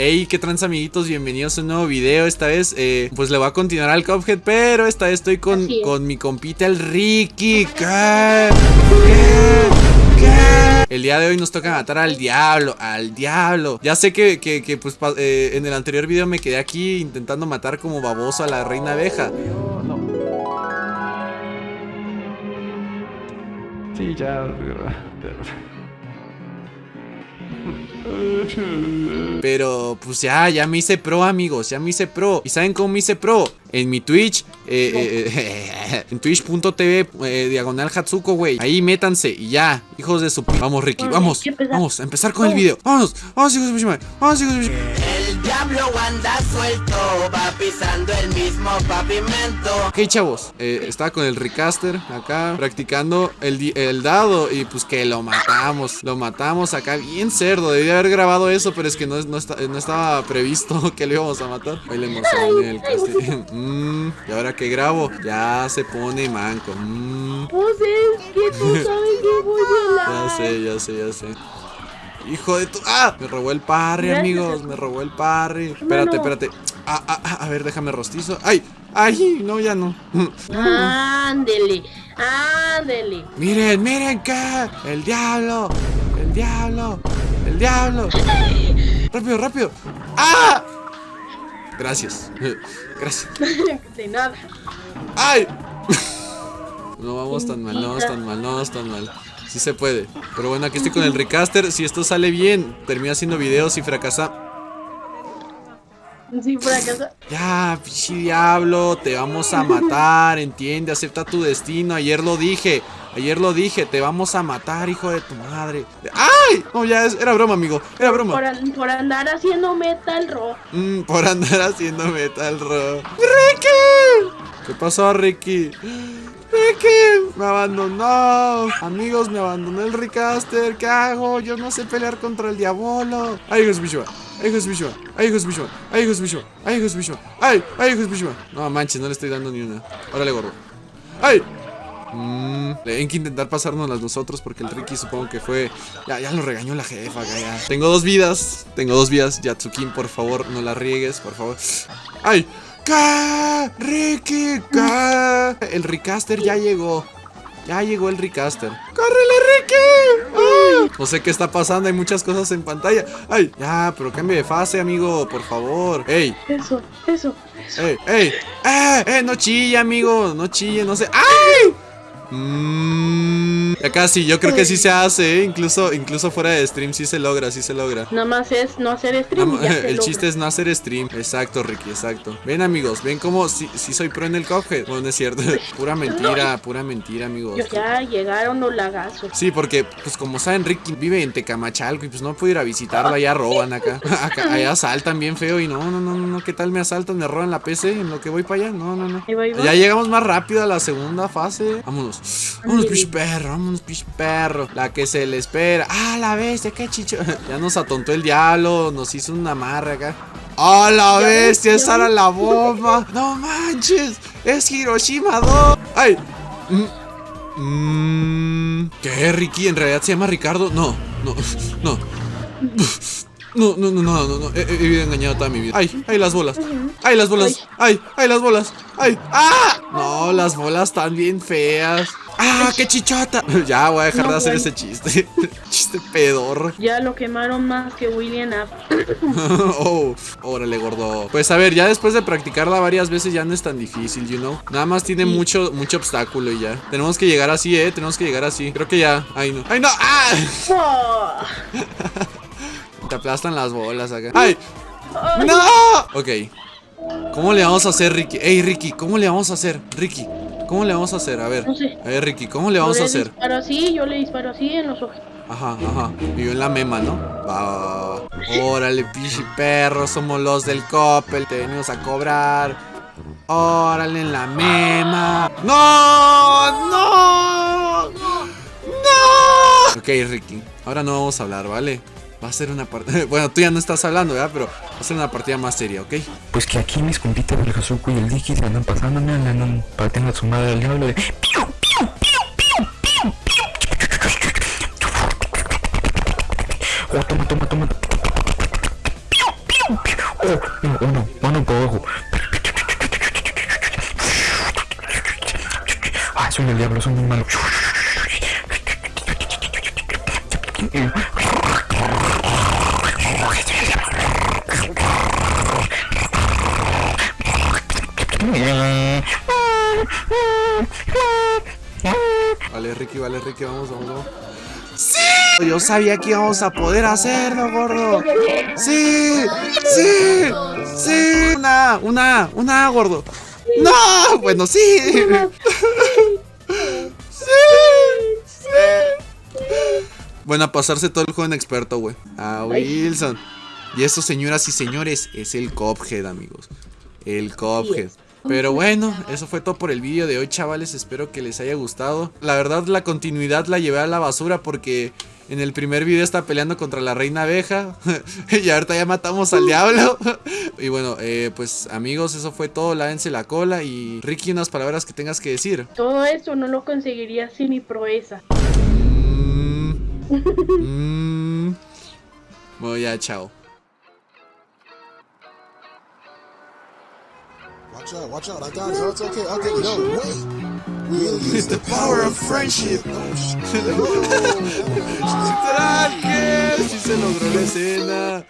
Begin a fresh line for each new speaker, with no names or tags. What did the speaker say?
Hey, qué trans amiguitos, bienvenidos a un nuevo video. Esta vez, eh, pues le voy a continuar al Cuphead, pero esta vez estoy con, con mi compita el Ricky. ¿Qué? ¿Qué? ¿Qué? El día de hoy nos toca matar al diablo, al diablo. Ya sé que, que, que pues eh, en el anterior video me quedé aquí intentando matar como baboso a la reina abeja.
Sí, ya.
Pero pues ya, ya me hice pro amigos, ya me hice pro. ¿Y saben cómo me hice pro? En mi Twitch, eh, eh, eh en twitch.tv, eh, diagonal Hatsuko, güey. Ahí métanse y ya, hijos de su... Vamos Ricky, vamos, vamos, a empezar con el video. Vámonos, vamos hijos de vamos hijos de
El diablo anda suelto, va pisando el mismo pavimento.
Ok chavos, estaba con el Recaster acá, practicando el, el dado Y pues que lo matamos, lo matamos acá bien cerdo. Debía haber grabado eso, pero es que no, no, estaba previsto que lo íbamos a matar. Ahí le emocioné el castillo. Mmm, y ahora que grabo, ya se pone manco.
Pues es que tú sabes que voy a
Ya sé, ya sé, ya sé. Hijo de tu. ¡Ah! Me robó el parry, amigos. Me robó el parry. Espérate, espérate. Ah, ah, ah, a ver, déjame rostizo. ¡Ay! ¡Ay! No, ya no.
Ándele, ándele.
Miren, miren que. El diablo. El diablo. El diablo. rápido, rápido. ¡Ah! Gracias. Gracias.
De nada.
¡Ay! No vamos tan mal, no vamos tan mal, no vamos tan mal. Sí se puede. Pero bueno, aquí estoy con el recaster. Si esto sale bien, termina haciendo videos y fracasa.
Sí, fracasa.
Ya, pichi diablo, te vamos a matar, entiende, acepta tu destino. Ayer lo dije. Ayer lo dije, te vamos a matar, hijo de tu madre. ¡Ay! No, ya era broma, amigo. Era broma.
Por, andar haciendo metal rock.
Mm, por andar haciendo metal rock. ¡Ricky! ¿Qué pasó, Ricky? Ricky, me abandonó. Amigos, me abandonó el Ricaster. ¿Qué hago? Yo no sé pelear contra el diablo. Ay, Jesús Bishua. Ay, Jesús Bishua. Ay, Jesús Bishua. Ay, Jesús Bishua. Ay, Jesús Bishua. Ay, ay, Jesús Bishua. No manches, no le estoy dando ni una. Órale, gorro. ¡Ay! Mmm, hay que intentar pasárnoslas nosotros porque el Ricky supongo que fue... Ya, ya lo regañó la jefa, ya. Tengo dos vidas, tengo dos vidas. Yatsukin, por favor, no la riegues, por favor. ¡Ay! ¡Ricky! ¿Qué? El Ricaster ya llegó. Ya llegó el Recaster. ¡Córrele, Ricky! No sé qué está pasando, hay muchas cosas en pantalla. ¡Ay! Ya, pero cambie de fase, amigo, por favor. ¡Ey!
Eso, eso, eso.
¡Ey, ey! ¡Eh! ¡Eh! No chille, amigo. No chille, no sé. ¡Ay! Mmm. Acá sí, yo creo que sí se hace, ¿eh? incluso, incluso fuera de stream sí se logra, sí se logra.
Nada más es no hacer stream.
el chiste es no hacer stream. Exacto, Ricky, exacto. Ven amigos, ven como si, si soy pro en el Cuphead. Bueno, no es cierto. pura mentira, pura mentira, amigos.
ya llegaron los lagazos.
Sí, porque, pues como saben, Ricky vive en Tecamachalco y pues no puedo ir a visitarla, allá roban acá. acá allá asaltan bien feo y no, no, no, no, ¿qué tal me asaltan? Me roban la PC en lo que voy para allá. No, no, no. Ya llegamos más rápido a la segunda fase. Vámonos. Vámonos, pish perro, vámonos, pish perro. La que se le espera. Ah, la bestia, qué chicho. ya nos atontó el diablo, nos hizo una amarre acá. ¡Ah, la bestia! ¡Esa era la bomba! ¡No manches! ¡Es Hiroshima 2! ¡Ay! Mm, ¿Qué, Ricky? ¿En realidad se llama Ricardo? No, no, no. No, no, no, no, no, no. He, he, engañado toda mi vida. ¡Ay! ¡Ay, las bolas! ¡Ay, las bolas! ¡Ay! ¡Ay, las bolas! ¡Ay! ¡Ah! No, las bolas están bien feas. ¡Ah, qué chichota! ya voy a dejar de hacer ese chiste. chiste pedor.
Ya lo quemaron más que William
oh, órale, gordo. Pues a ver, ya después de practicarla varias veces ya no es tan difícil, you know. Nada más tiene mucho, mucho obstáculo y ya. Tenemos que llegar así, eh. Tenemos que llegar así. Creo que ya. ¡Ay, no! ¡Ay, no! ¡Ah! Te aplastan las bolas acá. ¡Ay! ¡No! Ok. ¿Cómo le vamos a hacer, Ricky? Ey, Ricky, ¿cómo le vamos a hacer? Ricky, ¿cómo le vamos a hacer? A ver.
No sé.
A ver, Ricky, ¿cómo le vamos a hacer?
Disparo así, yo le disparo así en los ojos.
Ajá, ajá. Y yo en la mema, ¿no? Va, Órale, pichi perro, somos los del Coppel. Te venimos a cobrar. Órale, en la mema. ¡No! ¡No! ¡No! Ok, Ricky. Ahora no vamos a hablar, ¿vale? Va a ser una partida... Bueno, tú ya no estás hablando, ¿verdad? Pero va a ser una partida más seria, ¿ok?
Pues que aquí mis compitas del Hazuko y el Diki se andan pasando, me andan partiendo a su madre al diablo de... ¡Piu, piu, piu, piu, piu, piu! Oh, toma, toma, toma. ¡Piu, piu! piu. Oh, no, oh, no, mano para abajo. Ah, son el diablo, son muy malos.
Vale, Ricky, vale, Ricky, vamos, vamos, vamos. ¡Sí! Yo sabía que íbamos a poder hacerlo, gordo. ¡Sí! ¡Sí! ¡Sí! Una, una, una, gordo. ¡No! Bueno, sí. ¡Sí! ¡Sí! Bueno, a pasarse todo el juego en experto, güey. A Wilson. Y eso, señoras y señores, es el Cophead, amigos. El Cophead. Pero bueno, eso fue todo por el vídeo de hoy, chavales. Espero que les haya gustado. La verdad, la continuidad la llevé a la basura porque en el primer video estaba peleando contra la reina abeja. y ahorita ya matamos al diablo. y bueno, eh, pues amigos, eso fue todo. Lávense la cola. Y Ricky, unas palabras que tengas que decir.
Todo eso no lo conseguiría sin mi proeza.
Mm. Mm. Bueno, ya, chao.
Watch out, watch out. I got it. It's okay. Okay, no, wait. Really,
It's the power of friendship. Literal, que sí se logró la escena.